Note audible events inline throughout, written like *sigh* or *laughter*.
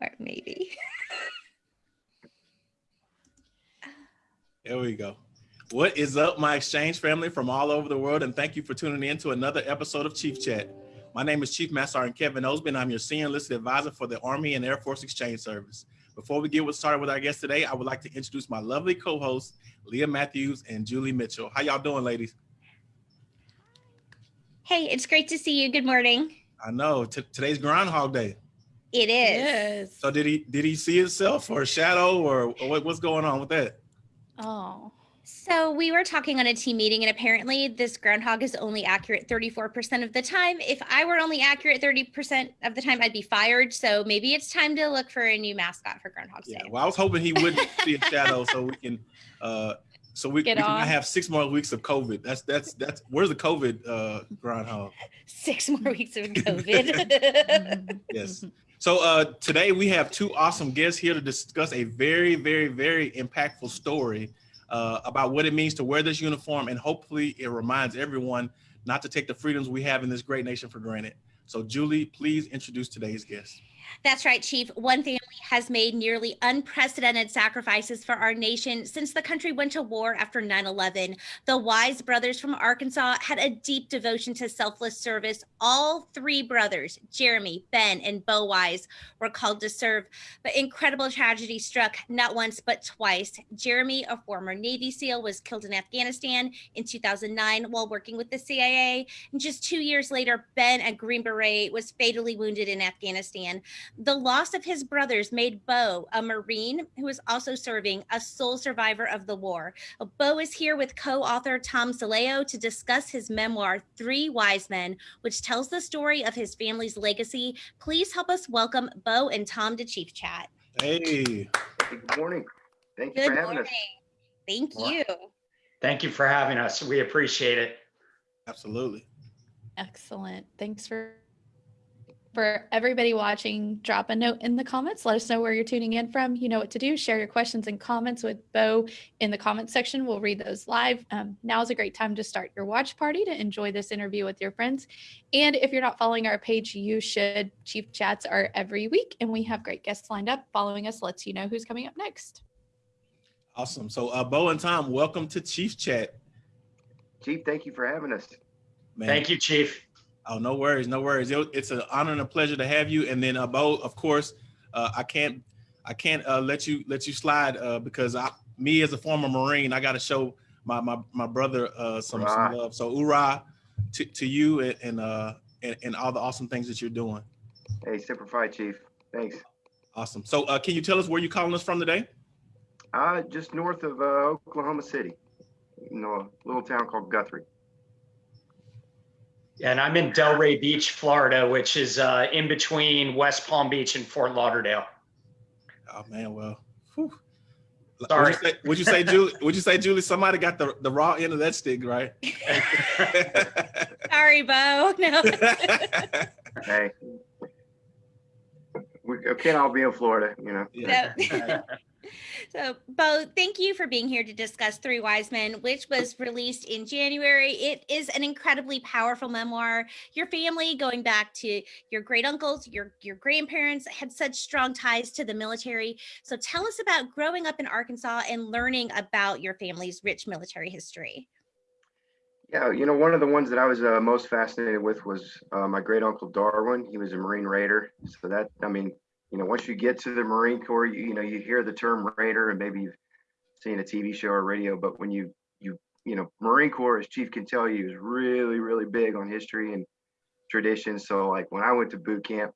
Or maybe. There we go. What is up, my exchange family from all over the world? And thank you for tuning in to another episode of Chief Chat. My name is Chief Master Sergeant Kevin Osby. I'm your senior enlisted advisor for the Army and Air Force Exchange Service. Before we get started with our guest today, I would like to introduce my lovely co-hosts, Leah Matthews and Julie Mitchell. How y'all doing, ladies? Hey, it's great to see you. Good morning. I know today's Groundhog Day. It is. Yes. So did he did he see himself or a shadow or, or what, what's going on with that? Oh. So we were talking on a team meeting, and apparently this groundhog is only accurate 34% of the time. If I were only accurate 30% of the time, I'd be fired. So maybe it's time to look for a new mascot for Groundhog Day. Yeah, well, I was hoping he would *laughs* see a shadow so we can uh so we, Get we can have six more weeks of COVID. That's that's that's where's the COVID uh groundhog? *laughs* Six more weeks of *laughs* COVID. yes. So uh today we have two awesome guests here to discuss a very, very, very impactful story uh, about what it means to wear this uniform. And hopefully it reminds everyone not to take the freedoms we have in this great nation for granted. So Julie, please introduce today's guest. That's right, Chief. One family has made nearly unprecedented sacrifices for our nation since the country went to war after 9 11. The Wise brothers from Arkansas had a deep devotion to selfless service. All three brothers, Jeremy, Ben, and Bo Wise, were called to serve, but incredible tragedy struck not once but twice. Jeremy, a former Navy SEAL, was killed in Afghanistan in 2009 while working with the CIA. And just two years later, Ben, a Green Beret, was fatally wounded in Afghanistan. The loss of his brothers made Bo, a Marine who is also serving, a sole survivor of the war. Bo is here with co-author Tom Sileo to discuss his memoir, Three Wise Men, which tells the story of his family's legacy. Please help us welcome Bo and Tom to Chief Chat. Hey. Good morning. Thank you Good for having morning. us. Thank you. Thank you for having us. We appreciate it. Absolutely. Excellent. Thanks for for everybody watching, drop a note in the comments. Let us know where you're tuning in from. You know what to do. Share your questions and comments with Bo in the comments section. We'll read those live. Um, now is a great time to start your watch party to enjoy this interview with your friends. And if you're not following our page, you should. Chief Chats are every week, and we have great guests lined up. Following us lets you know who's coming up next. Awesome. So, uh, Bo and Tom, welcome to Chief Chat. Chief, thank you for having us. Man. Thank you, Chief. Oh, no worries, no worries. It's an honor and a pleasure to have you. And then, uh, Bo, of course, uh, I can't, I can't uh, let you let you slide uh, because I, me as a former Marine, I got to show my my my brother uh, some, some love. So, hoorah to, to you and and, uh, and and all the awesome things that you're doing. Hey, Semper Fi, Chief. Thanks. Awesome. So, uh, can you tell us where you're calling us from today? Uh, just north of uh, Oklahoma City, you know, a little town called Guthrie. And I'm in Delray Beach, Florida, which is uh, in between West Palm Beach and Fort Lauderdale. Oh man, well, whew. Sorry. Would you, say, would you say, Julie? Would you say, Julie? Somebody got the, the raw end of that stick, right? Sorry, Bo. No. hey, we can't all be in Florida, you know. Yeah. *laughs* *laughs* So, Bo, thank you for being here to discuss Three Wise Men, which was released in January. It is an incredibly powerful memoir. Your family, going back to your great uncles, your, your grandparents, had such strong ties to the military. So, tell us about growing up in Arkansas and learning about your family's rich military history. Yeah, you know, one of the ones that I was uh, most fascinated with was uh, my great uncle Darwin. He was a Marine Raider. So, that, I mean, you know, once you get to the Marine Corps, you, you know, you hear the term Raider and maybe you've seen a TV show or radio, but when you, you, you know, Marine Corps, as Chief can tell you, is really, really big on history and tradition. So like when I went to boot camp,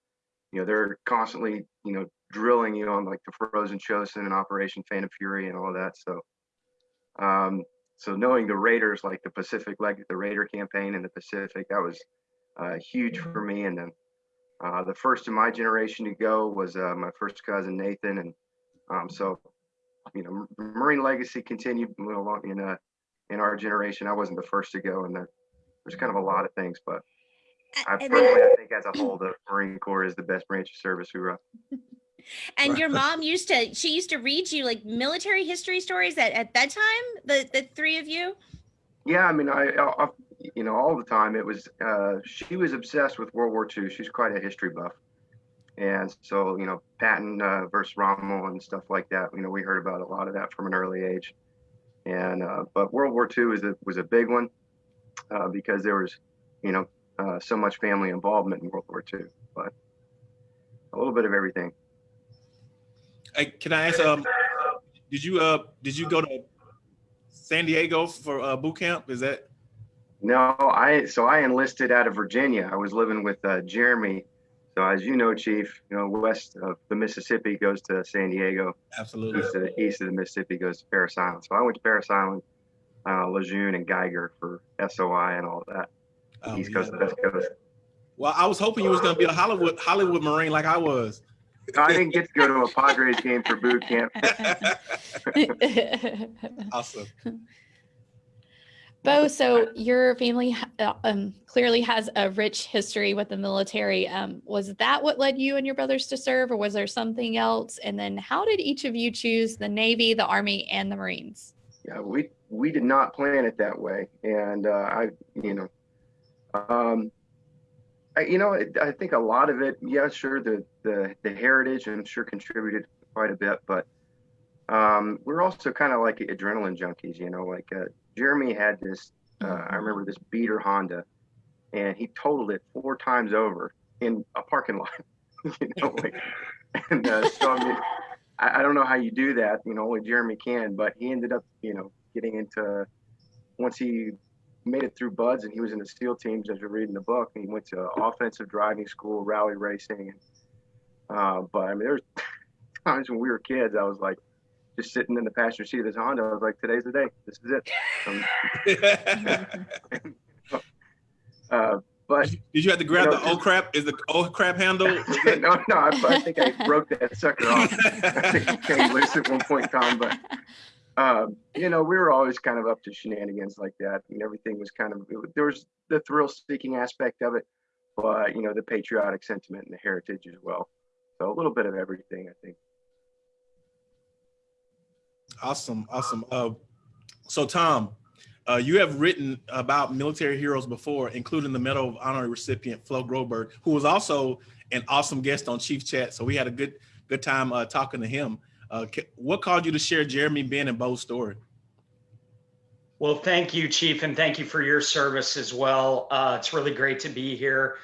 you know, they're constantly, you know, drilling you on like the Frozen Chosin and Operation Phantom Fury and all that. So, um, so knowing the Raiders, like the Pacific, like the Raider campaign in the Pacific, that was uh, huge for me. And then uh, the first in my generation to go was uh, my first cousin Nathan, and um, so you know, Marine legacy continued along in uh, in our generation. I wasn't the first to go, and there, there's kind of a lot of things, but I personally, I think as a whole, the Marine Corps is the best branch of service. Hoorah! *laughs* and your mom used to she used to read you like military history stories at, at bedtime the the three of you yeah i mean I, I you know, all the time. It was uh, she was obsessed with World War II. She's quite a history buff, And so, you know, Patton uh, versus Rommel and stuff like that. You know, we heard about a lot of that from an early age. And uh, but World War II was a was a big one uh, because there was, you know, uh, so much family involvement in World War II. But a little bit of everything. Hey, can I ask? Um, did you uh did you go to San Diego for uh, boot camp? Is that? No, I so I enlisted out of Virginia. I was living with uh, Jeremy. So as you know, Chief, you know west of the Mississippi goes to San Diego. Absolutely. East of, the, east of the Mississippi goes to Parris Island. So I went to Parris Island, uh, Lejeune, and Geiger for SOI and all that. Oh, East yeah. Coast to West Coast. Well, I was hoping you was gonna be a Hollywood Hollywood Marine like I was. I didn't get to go to a Padres game for boot camp. *laughs* awesome. *laughs* Bo, so your family uh, um, clearly has a rich history with the military. Um, was that what led you and your brothers to serve, or was there something else? And then, how did each of you choose the Navy, the Army, and the Marines? Yeah, we we did not plan it that way, and uh, I, you know, um, I, you know, I think a lot of it, yeah, sure, the the the heritage, I'm sure contributed quite a bit, but um, we're also kind of like adrenaline junkies, you know, like uh, Jeremy had this, uh, I remember this beater Honda, and he totaled it four times over in a parking lot, *laughs* you know, like, *laughs* and uh, so I mean. I, I don't know how you do that. You know, only Jeremy can. But he ended up, you know, getting into once he made it through BUD/S and he was in the SEAL teams as you're reading the book. And he went to offensive driving school, rally racing. Uh, but I mean, there's *laughs* times when we were kids, I was like just sitting in the passenger seat of this Honda. I was like, today's the day. This is it. Um, *laughs* uh, but Did you have to grab You know, the oh crap? Is the oh crap handle? *laughs* That- no, no, I, I think I broke that sucker off. I think it came loose at one point in time, but um, you know, we were always kind of up to shenanigans like that, and everything was kind of it there was the thrill-seeking aspect of it, but you know, the patriotic sentiment and the heritage as well. So a little bit of everything, I think. Awesome, awesome. Uh, so Tom, uh, you have written about military heroes before, including the Medal of Honor recipient Flo Groberg, who was also an awesome guest on Chief Chat. So we had a good good time uh, talking to him. Uh, what called you to share Jeremy, Ben, and Bo's story? Well, thank you, Chief, and thank you for your service as well. Uh, it's really great to be here.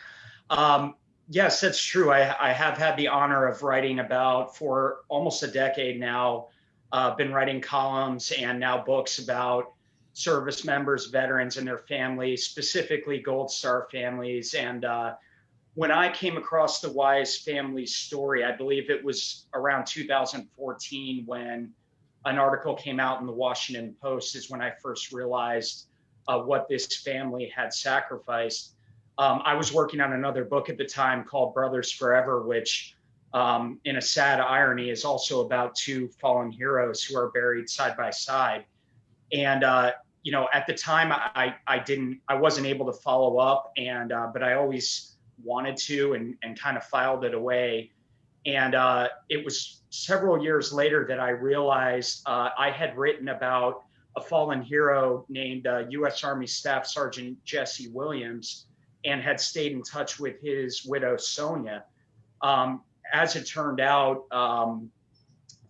Um, yes, that's true. I, I have had the honor of writing about for almost a decade now. Uh, been writing columns and now books about service members, veterans, and their families, specifically Gold Star families. And uh, when I came across the Wise family story, I believe it was around 2014 when an article came out in the Washington Post is when I first realized uh, what this family had sacrificed. Um, I was working on another book at the time called Brothers Forever, which, um, in a sad irony, is also about two fallen heroes who are buried side by side. And uh, you know, at the time, I I didn't, I wasn't able to follow up, and uh, but I always wanted to, and and kind of filed it away. And uh, it was several years later that I realized uh, I had written about a fallen hero named uh, U.S. Army Staff Sergeant Jesse Williams and had stayed in touch with his widow, Sonia. Um, as it turned out, um,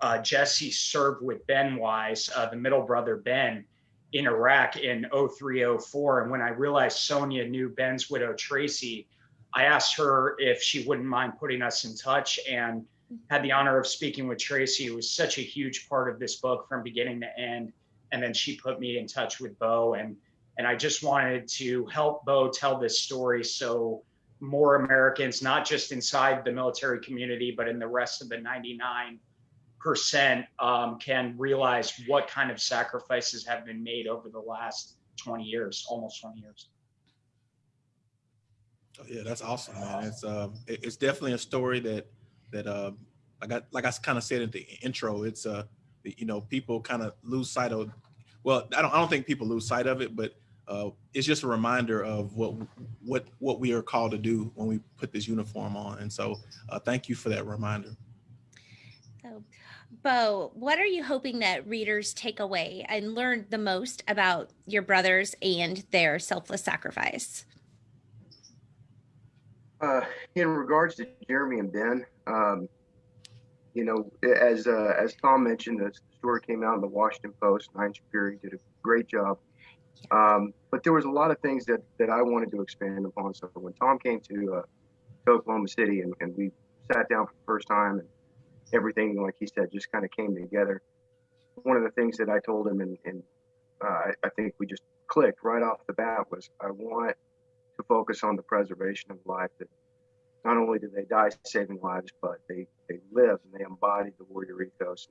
uh, Jesse served with Ben Wise, uh, the middle brother Ben, in Iraq in 0304. And when I realized Sonia knew Ben's widow, Tracy, I asked her if she wouldn't mind putting us in touch and had the honor of speaking with Tracy, who was such a huge part of this book from beginning to end. And then she put me in touch with Bo and and I just wanted to help Bo tell this story so more Americans, not just inside the military community, but in the rest of the 99%, um, can realize what kind of sacrifices have been made over the last 20 years, almost 20 years. Oh, yeah, that's awesome, man. It's uh, it's definitely a story that that uh, like I like I kind of said in the intro. It's uh, you know, people kind of lose sight of. Well, I don't I don't think people lose sight of it, but uh, it's just a reminder of what what what we are called to do when we put this uniform on. And so, uh, thank you for that reminder. So, Bo, what are you hoping that readers take away and learn the most about your brothers and their selfless sacrifice? Uh, in regards to Jeremy and Ben, um, you know, as uh, as Tom mentioned, the story came out in the Washington Post. Nine Shapiro did a great job. Um, but there was a lot of things that that I wanted to expand upon. So when Tom came to, uh, to Oklahoma City and, and we sat down for the first time and everything, like he said, just kind of came together. One of the things that I told him, and, and uh, I, I think we just clicked right off the bat, was I want to focus on the preservation of life. That not only do they die saving lives, but they, they live and they embody the warrior ethos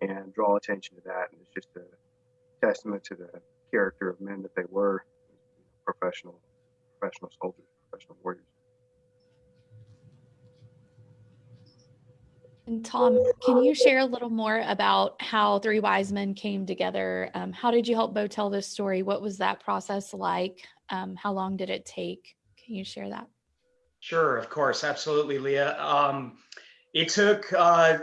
and, and draw attention to that. And it's just a testament to the character of men that they were, professional, professional soldiers, professional warriors. And Tom, can you share a little more about how Three Wise Men came together? Um, how did you help Bo tell this story? What was that process like? Um, how long did it take? Can you share that? Sure, of course, absolutely, Leah. Um, it took uh,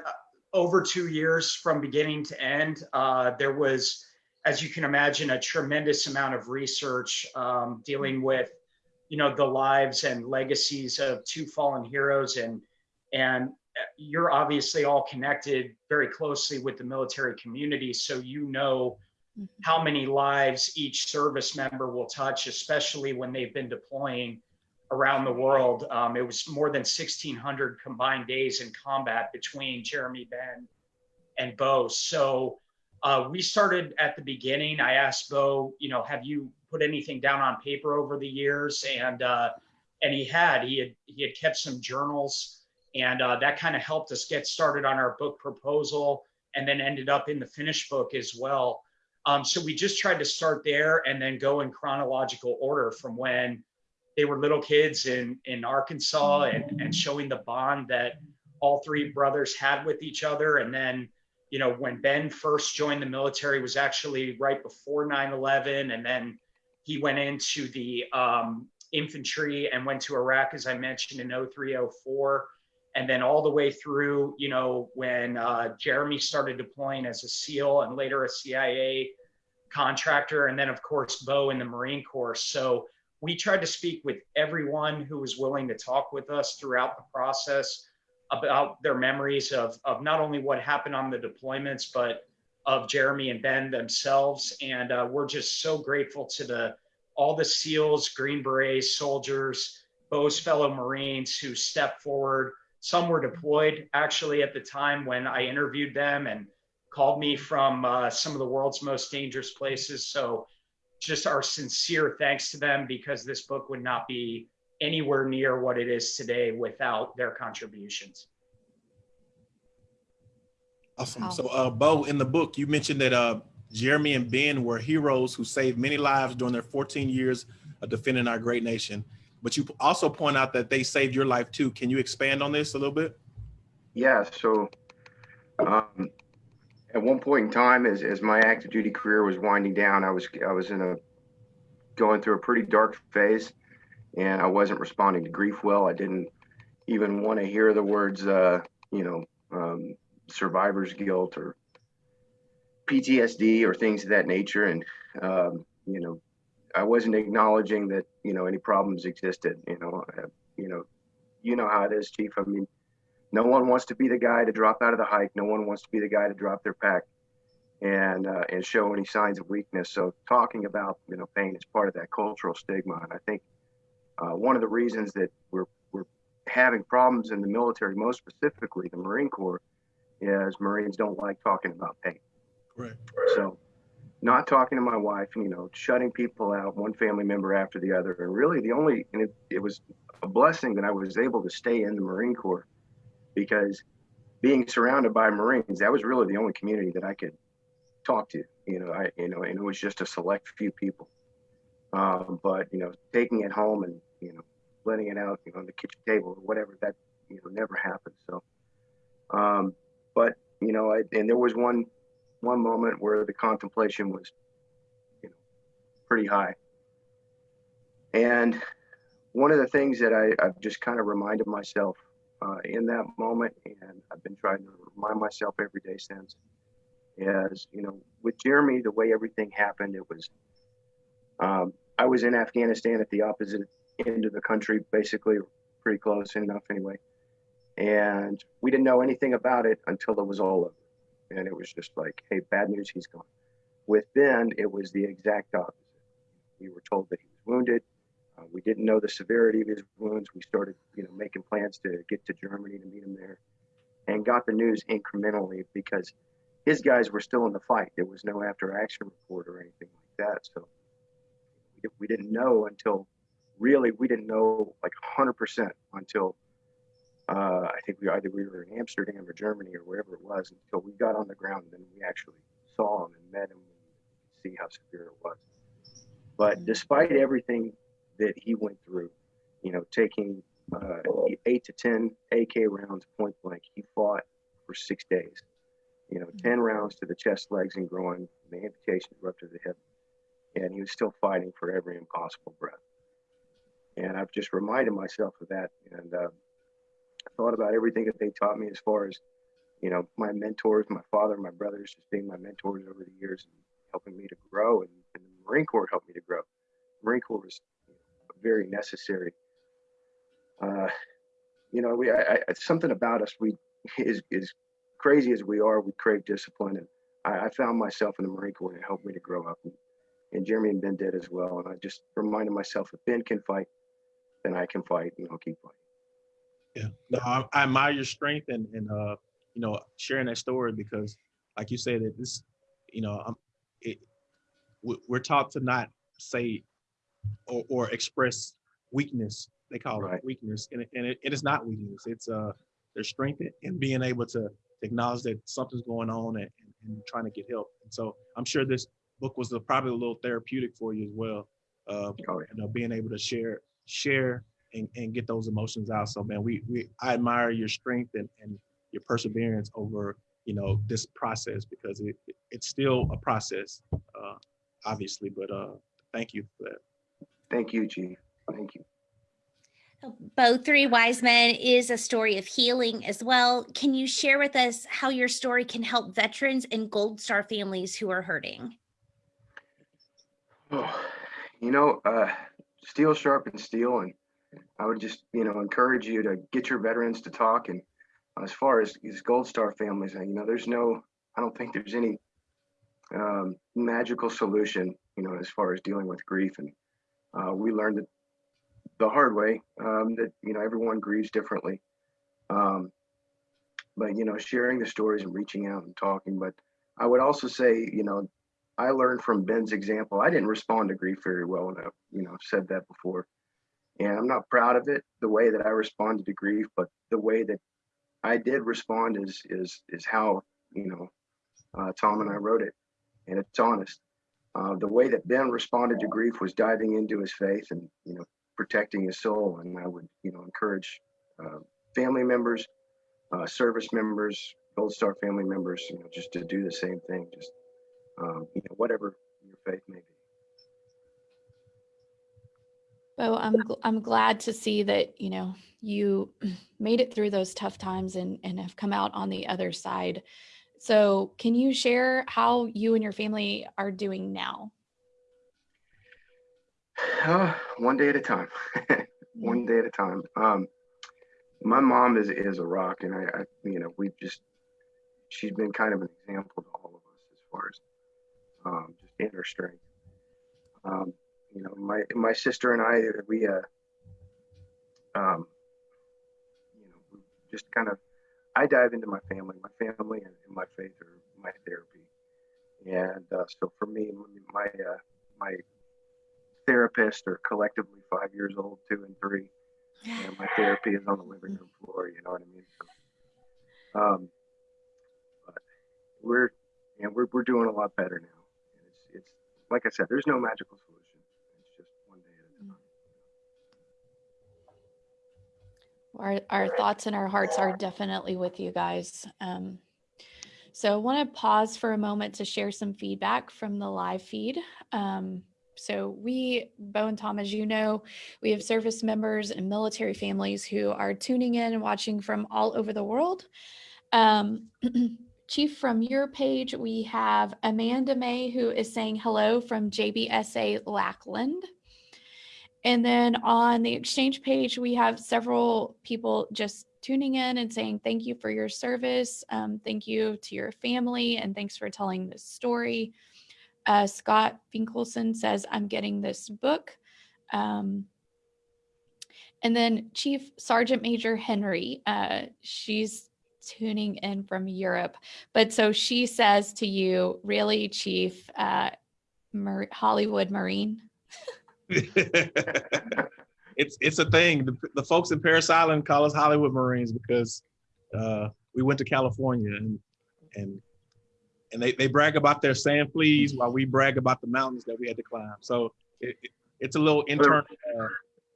over two years from beginning to end. Uh, there was, as you can imagine, a tremendous amount of research um, dealing with, you know, the lives and legacies of two fallen heroes, and and you're obviously all connected very closely with the military community, so you know mm-hmm. how many lives each service member will touch, especially when they've been deploying around the world. Um, it was more than 1,600 combined days in combat between Jeremy Ben and Bo. So uh, we started at the beginning. I asked Bo, you know, have you put anything down on paper over the years? And uh, and he had. He had he had kept some journals, and uh, that kind of helped us get started on our book proposal, and then ended up in the finished book as well. Um, so we just tried to start there and then go in chronological order from when they were little kids in in Arkansas and and showing the bond that all three brothers had with each other and then you know when Ben first joined the military was actually right before 9/11 and then he went into the um, infantry and went to Iraq as I mentioned in 0304 and then all the way through you know when uh, Jeremy started deploying as a SEAL and later a CIA contractor and then of course Bo in the Marine Corps. So we tried to speak with everyone who was willing to talk with us throughout the process about their memories of, of not only what happened on the deployments, but of Jeremy and Ben themselves. And uh, we're just so grateful to the all the SEALs, Green Berets, soldiers, Bo's fellow Marines who stepped forward. Some were deployed actually at the time when I interviewed them and called me from uh, some of the world's most dangerous places. So just our sincere thanks to them because this book would not be anywhere near what it is today without their contributions. Awesome. Wow. So, uh, Bo, in the book, you mentioned that uh, Jeremy and Ben were heroes who saved many lives during their 14 years of defending our great nation. But you also point out that they saved your life too. Can you expand on this a little bit? Yeah. So, um, at one point in time, as, as my active duty career was winding down, I was I was in a going through a pretty dark phase, and I wasn't responding to grief well. I didn't even want to hear the words, uh, you know, um, survivor's guilt or PTSD or things of that nature, and um, you know, I wasn't acknowledging that you know any problems existed. You know, you know, you know how it is, Chief. I mean, no one wants to be the guy to drop out of the hike. No one wants to be the guy to drop their pack and uh, and show any signs of weakness. So talking about you know pain is part of that cultural stigma, and I think uh, one of the reasons that we're we're having problems in the military, most specifically the Marine Corps, is Marines don't like talking about pain. Right. So not talking to my wife, you know, shutting people out, one family member after the other, and really the only and it, it was a blessing that I was able to stay in the Marine Corps because being surrounded by Marines, that was really the only community that I could talk to. You know, I you know, and it was just a select few people. Um, but you know, taking it home and you know, letting it out, you know, on the kitchen table or whatever, that you know, never happened. So, um, but you know, I, and there was one one moment where the contemplation was, you know, pretty high. And one of the things that I, I've just kind of reminded myself uh, in that moment, and I've been trying to remind myself every day since. Is you know, with Jeremy, the way everything happened, it was. Um, I was in Afghanistan at the opposite of the country, basically pretty close enough anyway. And we didn't know anything about it until it was all over. And it was just like, hey, bad news, he's gone. With Ben, it was the exact opposite. We were told that he was wounded. Uh, we didn't know the severity of his wounds. We started, you know, making plans to get to Germany to meet him there, and got the news incrementally because his guys were still in the fight. There was no after-action report or anything like that. So we didn't know until really we didn't know like 100% until uh, I think we either we were in Amsterdam or Germany or wherever it was until we got on the ground and then we actually saw him and met him and see how severe it was. But despite everything that he went through, you know, taking uh, eight to 10 AK rounds point blank, he fought for six days. You know, 10 rounds to the chest, legs, and groin, the amputations were up to the hip. And he was still fighting for every impossible breath. And I've just reminded myself of that. And uh, thought about everything that they taught me as far as, you know, my mentors, my father, my brothers, just being my mentors over the years and helping me to grow. And, and the Marine Corps helped me to grow. Marine Corps was very necessary. Uh, you know, we I, I, something about us. We is is crazy as we are. We crave discipline, and I, I found myself in the Marine Corps, and it helped me to grow up. And, and Jeremy and Ben did as well. And I just reminded myself, that Ben can fight, then I can fight, and I'll keep fighting. Yeah, no, I, I admire your strength and and uh, you know, sharing that story because, like you said, that this, you know, um, it, we're taught to not say or, or express weakness. They call right. it weakness, and, it, and it, it is not weakness. It's uh, there's strength in being able to acknowledge that something's going on and, and, and trying to get help. And so I'm sure this book was a, probably a little therapeutic for you as well. Uh, oh, yeah. you know, being able to share share and, and get those emotions out. So man, we we I admire your strength and, and your perseverance over you know this process because it, it it's still a process, uh, obviously. But uh, thank you for that. Thank you, Chief. Thank you. Bo Three Wise Men is a story of healing as well. Can you share with us how your story can help veterans and Gold Star families who are hurting? Oh, you know, uh, steel sharpens steel, and I would just, you know, encourage you to get your veterans to talk. And as far as these Gold Star families, you know, there's no, I don't think there's any um, magical solution, you know, as far as dealing with grief. And uh, we learned it the hard way um, that, you know, everyone grieves differently. Um, but, you know, sharing the stories and reaching out and talking. But I would also say, you know, I learned from Ben's example. I didn't respond to grief very well, and I, you know, said that before and I'm not proud of it the way that I responded to grief, but the way that I did respond is is is how you know uh, Tom and I wrote it, and it's honest. Uh, the way that Ben responded to grief was diving into his faith and you know protecting his soul, and I would you know encourage uh, family members, uh, service members, Gold Star family members, you know, just to do the same thing, just um, you know whatever your faith may be. Bo, I'm I'm glad to see that you know you *clears throat* made it through those tough times and and have come out on the other side. So, can you share how you and your family are doing now? Uh, *sighs* one day at a time. *laughs* one day at a time. Um, my mom is is a rock, and I, I, you know, we've just she's been kind of an example to all of us as far as um, just in her strength. Um, you know, my my sister and I, we uh, um, you know, just kind of, I dive into my family. My family and, and my faith are my therapy, and uh, so for me, my uh, my therapists are collectively five years old, two and three, and my therapy is on the living room floor. You know what I mean? So, um, we're, know, we're we're doing a lot better now. And it's it's like I said, there's no magical solution It's just one day at a time. Our, our thoughts and our hearts are definitely with you guys. Um, so I want to pause for a moment to share some feedback from the live feed. Um, so we, Bo and Tom, as you know, we have service members and military families who are tuning in and watching from all over the world. Um, *clears throat* Chief, from your page, we have Amanda May, who is saying hello from JBSA Lackland. And then on the exchange page, we have several people just tuning in and saying thank you for your service. Um, thank you to your family, and thanks for telling this story. Uh, Scott Finkelson says, I'm getting this book. Um, and then Chief Sergeant Major Henry, uh, she's tuning in from Europe. But so she says to you, really, Chief, uh, Mar- Hollywood Marine? *laughs* it's it's a thing. The, the folks in Parris Island call us Hollywood Marines because uh, we went to California and and and they, they brag about their sand fleas while we brag about the mountains that we had to climb. So it, it, it's a little internal uh,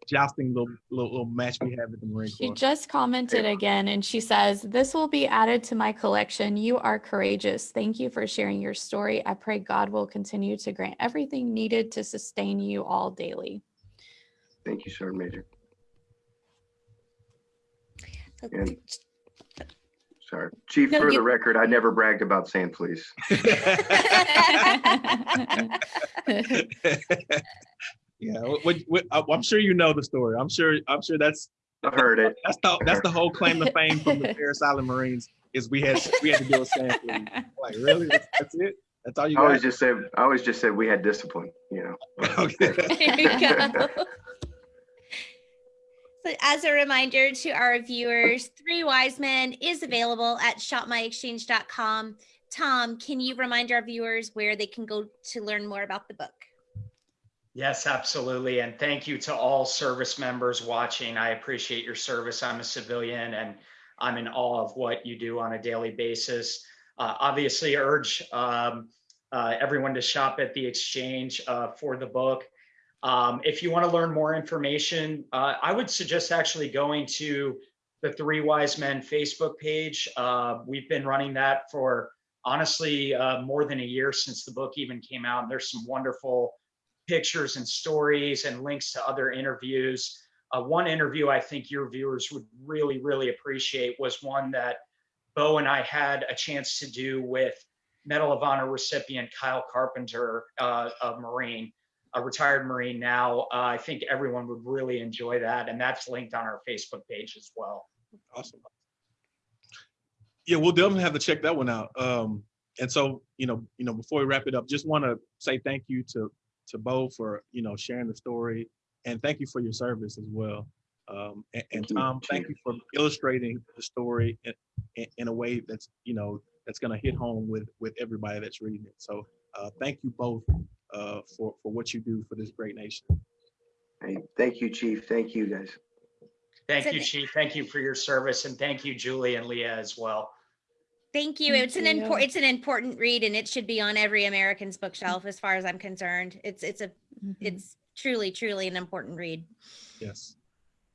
jousting little, little little match we have at the Marine Corps. She just commented again and she says, This will be added to my collection. You are courageous. Thank you for sharing your story. I pray God will continue to grant everything needed to sustain you all daily. Thank you, Sergeant Major. And- Sorry. Chief, No, for the record, I never bragged about sand fleas. *laughs* *laughs* *laughs* yeah, what, what, uh, I'm sure you know the story. I'm sure I'm sure that's I heard it. that's the that's the whole claim to fame from the Parris Island Marines is we had we had to deal with sand fleas. *laughs* Like really, that's, that's it. That's all you I always just said, I always just said we had discipline, you know. *laughs* Okay. *laughs* There you go. So as a reminder to our viewers, Three Wise Men is available at shopmyexchange.com. Tom, can you remind our viewers where they can go to learn more about the book? Yes, absolutely. And thank you to all service members watching. I appreciate your service. I'm a civilian and I'm in awe of what you do on a daily basis. Uh, obviously, urge um, uh, everyone to shop at the exchange uh, for the book. Um, if you want to learn more information, uh, I would suggest actually going to the Three Wise Men Facebook page. Uh, we've been running that for honestly uh, more than a year since the book even came out. And There's some wonderful pictures and stories and links to other interviews. Uh, one interview I think your viewers would really, really appreciate was one that Bo and I had a chance to do with Medal of Honor recipient Kyle Carpenter, uh, a Marine, a retired Marine now. Uh, I think everyone would really enjoy that. And that's linked on our Facebook page as well. Awesome. Yeah, we'll definitely have to check that one out. Um, and so, you know, you know, before we wrap it up, just want to say thank you to to Bo for you know sharing the story, and thank you for your service as well. Um, and, and Thank you, Tom, thank you for illustrating the story in, in, in a way that's you know that's going to hit home with with everybody that's reading it. So, uh, thank you both uh, for for what you do for this great nation. Hey, thank you, Chief. Thank you, guys. Thank you, Chief. Thank you for your service. And thank you, Julie and Leah as well. Thank you. Thank it's an important it's an important read and it should be on every American's bookshelf as far as I'm concerned. It's it's a Mhm. it's truly truly an important read. Yes.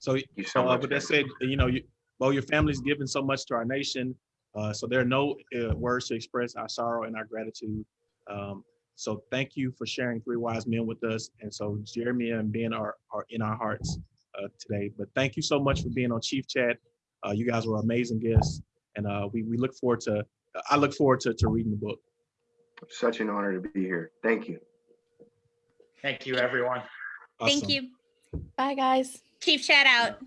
So, you so uh, much. with that said, you know, you, well, your family's given so much to our nation. Uh, so there are no uh, words to express our sorrow and our gratitude. Um, so thank you for sharing Three Wise Men with us. And so Jeremy and Ben are, are in our hearts uh, today. But thank you so much for being on Chief Chat. Uh, you guys were amazing guests. And uh, we, we look forward to, I look forward to, to reading the book. Such an honor to be here. Thank you. Thank you, everyone. Thank you. Bye, guys. Chief chat out.